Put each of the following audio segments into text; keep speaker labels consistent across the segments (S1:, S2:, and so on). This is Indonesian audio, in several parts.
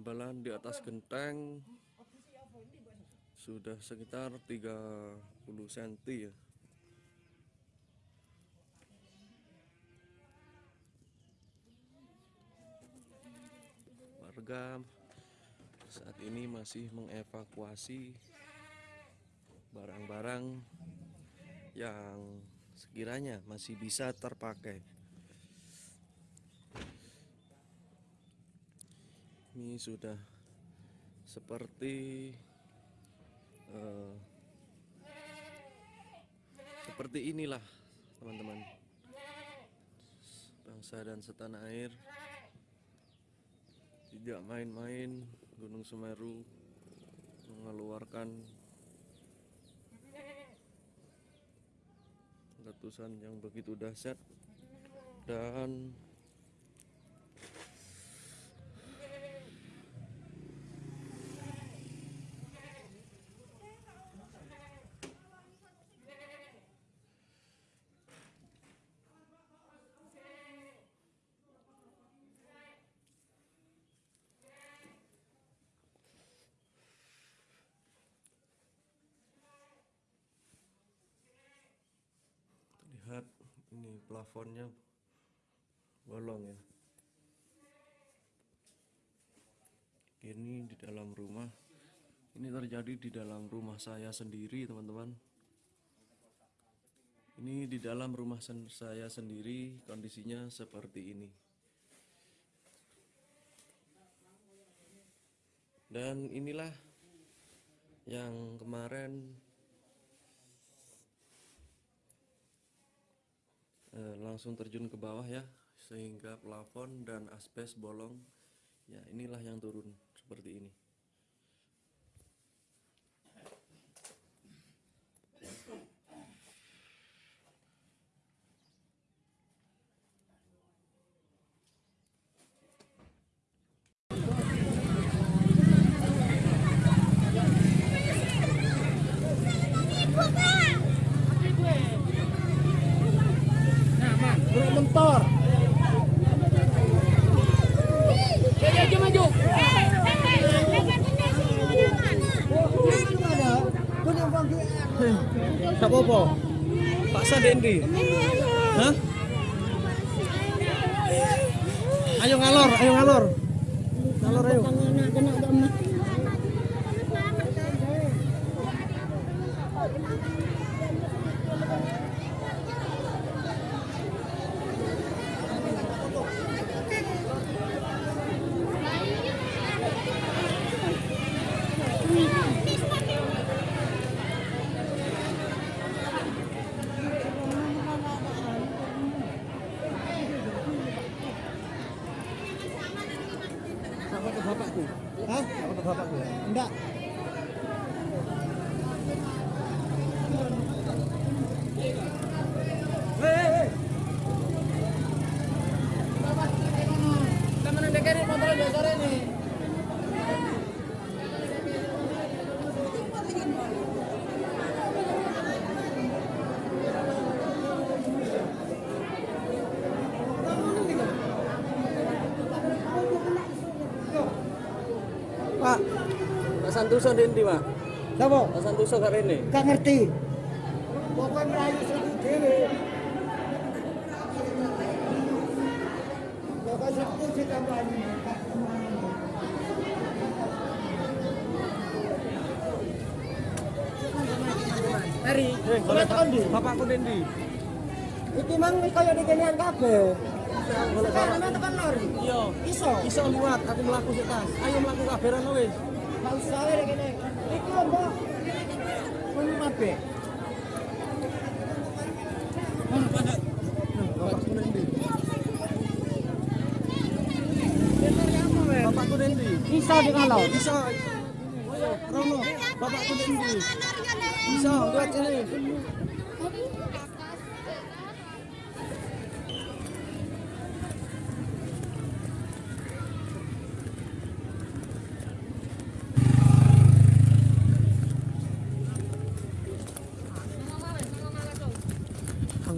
S1: Hambalan di atas genteng sudah sekitar 30 cm ya. Warga saat ini masih mengevakuasi barang-barang yang sekiranya masih bisa terpakai. Ini sudah seperti eh, seperti inilah teman-teman. Bangsa dan setanah air. Tidak main-main Gunung Semeru mengeluarkan letusan yang begitu dahsyat dan lihat ini plafonnya bolong ya. Ini di dalam rumah. Ini terjadi di dalam rumah saya sendiri teman-teman. Ini di dalam rumah sen- saya sendiri kondisinya seperti ini. Dan inilah yang kemarin langsung terjun ke bawah ya sehingga plafon dan asbes bolong. Ya inilah yang turun seperti ini
S2: Mentor. Maju.
S1: Gak apa-apa Pak Sadendi Hah? Ayo ngalor, ayo ngalor Ngalor ayo Apa ke bapakku?
S2: Hah?
S1: Apa ke bapakku ya?
S2: Enggak. Temen yang dekerin motor di sore nih.
S1: Santoso Dendi Pak
S2: Siapa?
S1: Pak Santoso gak rene
S2: Gak ngerti. Pokoknya merayu sedih dewe. Pokoknya sedih sih kampanye. Mari,
S1: Eh. Bapakku Dendi
S2: Iki mang kaya dikenian kabeh. Boleh tekan lor.
S1: Iya
S2: Iso.
S1: Iso liwat, aku melaku sik tas Ayo melaku kabaran wis
S2: Lho, Mbak. Mun mabe.
S1: Bapakku
S2: Iso di kalau.
S1: Bisa Bisa,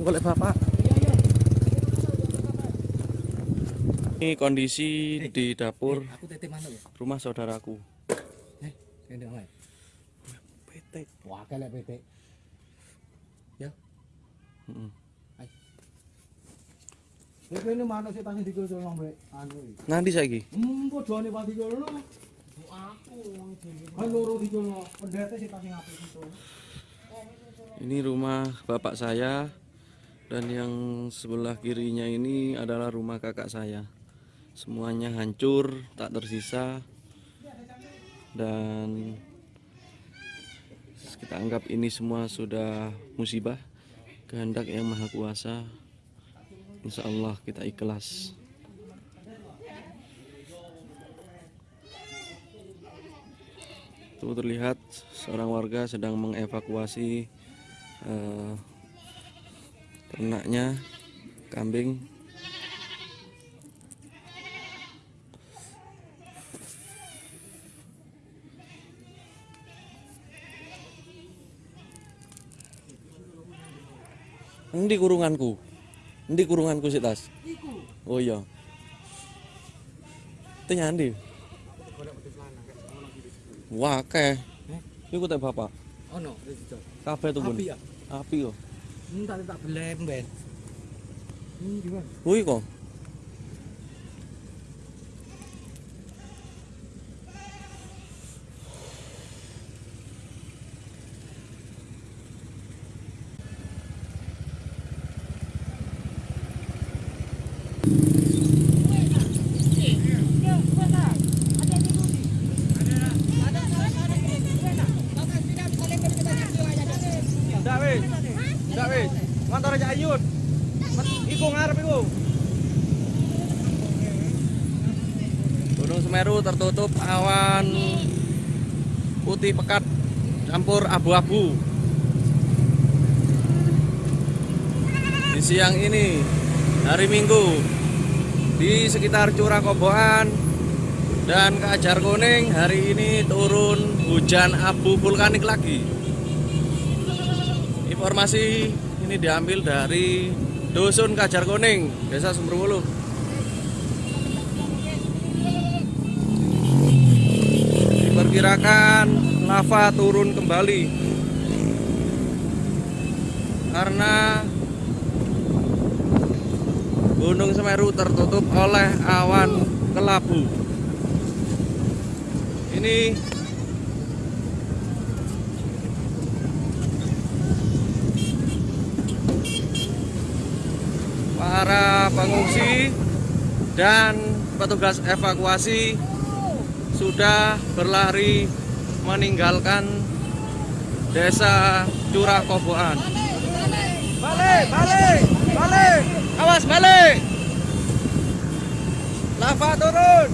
S1: golek bapak Ini kondisi di dapur
S2: Aku titip manuk ya.
S1: rumah saudaraku.
S2: Eh.
S1: Petek.
S2: Wah. Ya.
S1: Heeh.
S2: Iki tasih dikulno mbek anu iki.
S1: Nanti saiki.
S2: Hmm, pati. Aku wong. Kan loro dikulno. Pendete sik tasih ngapik itu.
S1: Ini rumah bapak saya dan yang sebelah kirinya ini adalah rumah kakak saya. Semuanya hancur, tak tersisa. Dan kita anggap ini semua sudah musibah kehendak yang maha kuasa. Insya Allah kita ikhlas. Itu terlihat seorang warga sedang mengevakuasi eh, ternaknya kambing Endi kurunganku? Endi kurunganku sih tas? Oh iya. Itu nyandi. Wah, akeh. Iku teh bapak.
S2: Ono.
S1: Kabeh tuh, Bun.
S2: Api ya?
S1: Api kok.
S2: Hmm, tak tak belem
S3: Motor aja ayun. Iku ngarep iku.
S1: Gunung Semeru tertutup awan putih pekat campur abu-abu. Di siang ini hari Minggu di sekitar Curah Koboan dan Kajar Kuning hari ini turun hujan abu vulkanik lagi. Informasi ini diambil dari Dusun Kajar Kuning, Desa Sumberwuluh. diperkirakan lava turun kembali karena Gunung Semeru tertutup oleh awan kelabu. Ini pengungsi dan petugas evakuasi sudah berlari meninggalkan desa Curah Koboan.
S3: Balik, balik, balik.
S1: Awas balik! Lava turun!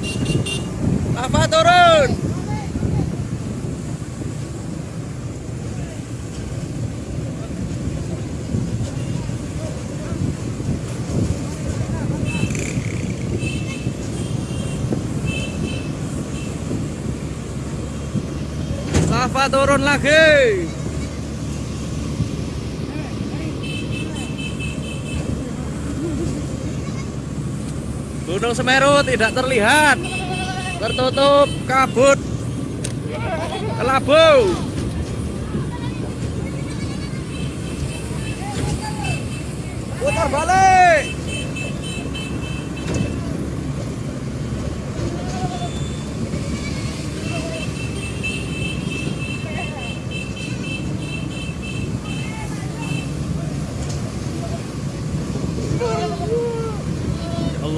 S1: Lava turun! Lava turun lagi! Gunung Semeru tidak terlihat tertutup kabut kelabu
S3: Putar balik.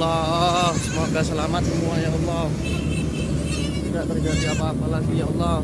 S1: Allah. Semoga selamat semua ya Allah. Tidak terjadi apa-apa lagi ya Allah